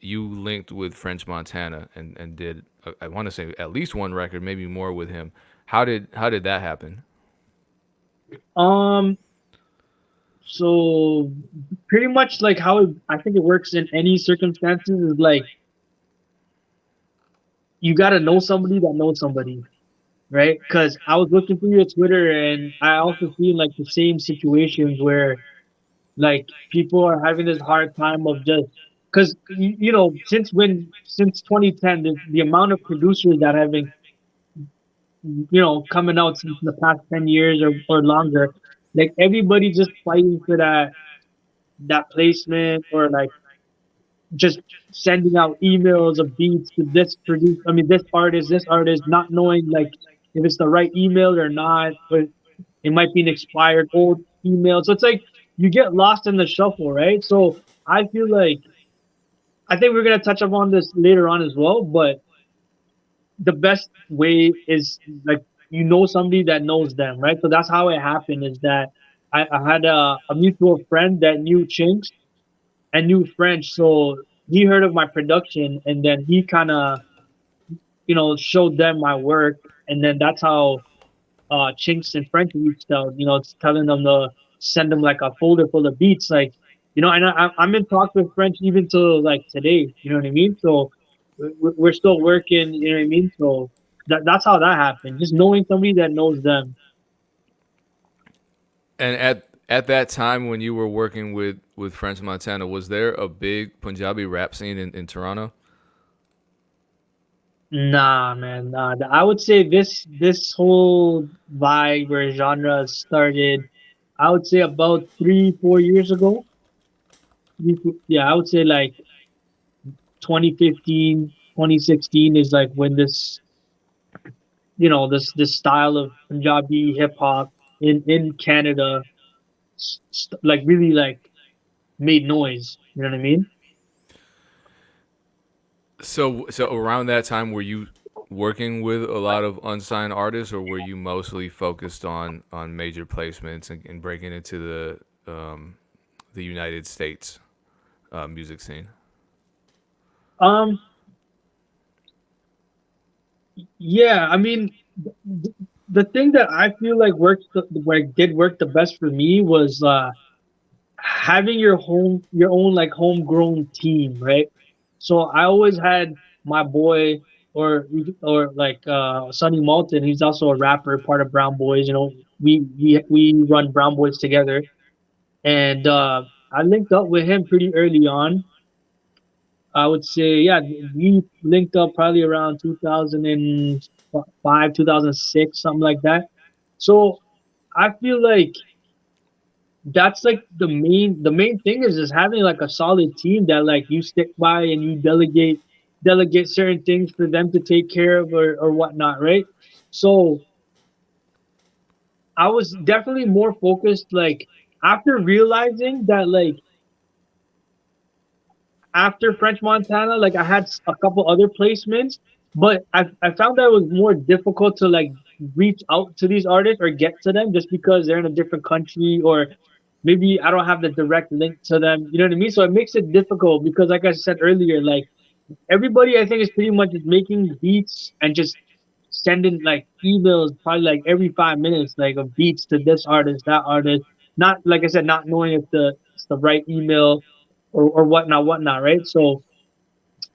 you linked with French Montana and and did uh, I want to say at least one record, maybe more with him. How did how did that happen? Um. So pretty much like how it, I think it works in any circumstances is like you got to know somebody that knows somebody, right? Because I was looking through your Twitter and I also see like the same situations where like people are having this hard time of just because you, know since when since 2010 the, the amount of producers that have been you know coming out since the past 10 years or, or longer like everybody just fighting for that that placement or like just sending out emails of beats to this produce I mean this artist, this artist, not knowing like if it's the right email or not, but it might be an expired old email. So it's like you get lost in the shuffle, right? So I feel like I think we're gonna touch upon this later on as well, but the best way is like you know somebody that knows them, right? So that's how it happened. Is that I, I had a, a mutual friend that knew Chinx and knew French, so he heard of my production, and then he kind of, you know, showed them my work, and then that's how uh, Chinx and French reached out. You know, telling them to send them like a folder full of beats, like, you know, and I, I'm in talks with French even till like today. You know what I mean? So we're still working. You know what I mean? So that, that's how that happened. Just knowing somebody that knows them. And at at that time when you were working with with French Montana, was there a big Punjabi rap scene in, in Toronto? Nah, man. Nah. I would say this this whole vibe or genre started, I would say about three four years ago. Yeah, I would say like 2015, 2016 is like when this you know this this style of Punjabi hip hop in in Canada, like really like made noise. You know what I mean? So so around that time, were you working with a lot of unsigned artists, or were you mostly focused on on major placements and, and breaking into the um, the United States uh, music scene? Um, yeah, I mean, the, thing that I feel like worked, the, like did work the best for me was uh, having your home, your own like homegrown team, right? So I always had my boy or or like uh, Sunny Malton. He's also a rapper, part of Brown Boys. You know, we we we run Brown Boys together, and uh, I linked up with him pretty early on. I would say, yeah, we linked up probably around 2005, 2006, something like that. So I feel like that's like the main the main thing is just having like a solid team that like you stick by and you delegate delegate certain things for them to take care of or, or whatnot, right? So I was definitely more focused like after realizing that like after French Montana, like I had a couple other placements, but I, I found that it was more difficult to like reach out to these artists or get to them just because they're in a different country or maybe I don't have the direct link to them. You know what I mean? So it makes it difficult because, like I said earlier, like everybody I think is pretty much making beats and just sending like emails probably like every five minutes, like of beats to this artist, that artist. Not like I said, not knowing if the it's the right email or, or whatnot, whatnot, right? So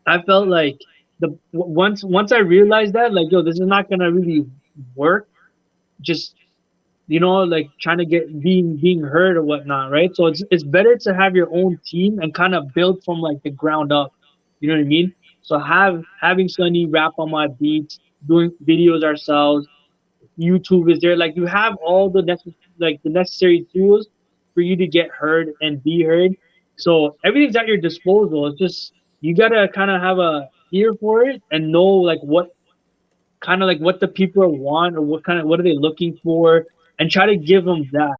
I felt like the once once I realized that, like, yo, this is not gonna really work. Just you know, like trying to get being being heard or whatnot, right? So it's it's better to have your own team and kind of build from like the ground up. You know what I mean? So have having Sunny rap on my beats, doing videos ourselves. YouTube is there. Like you have all the necessary like the necessary tools for you to get heard and be heard. So everything's at your disposal. It's just you gotta kind of have a ear for it and know like what kind of like what the people want or what kind of what are they looking for and try to give them that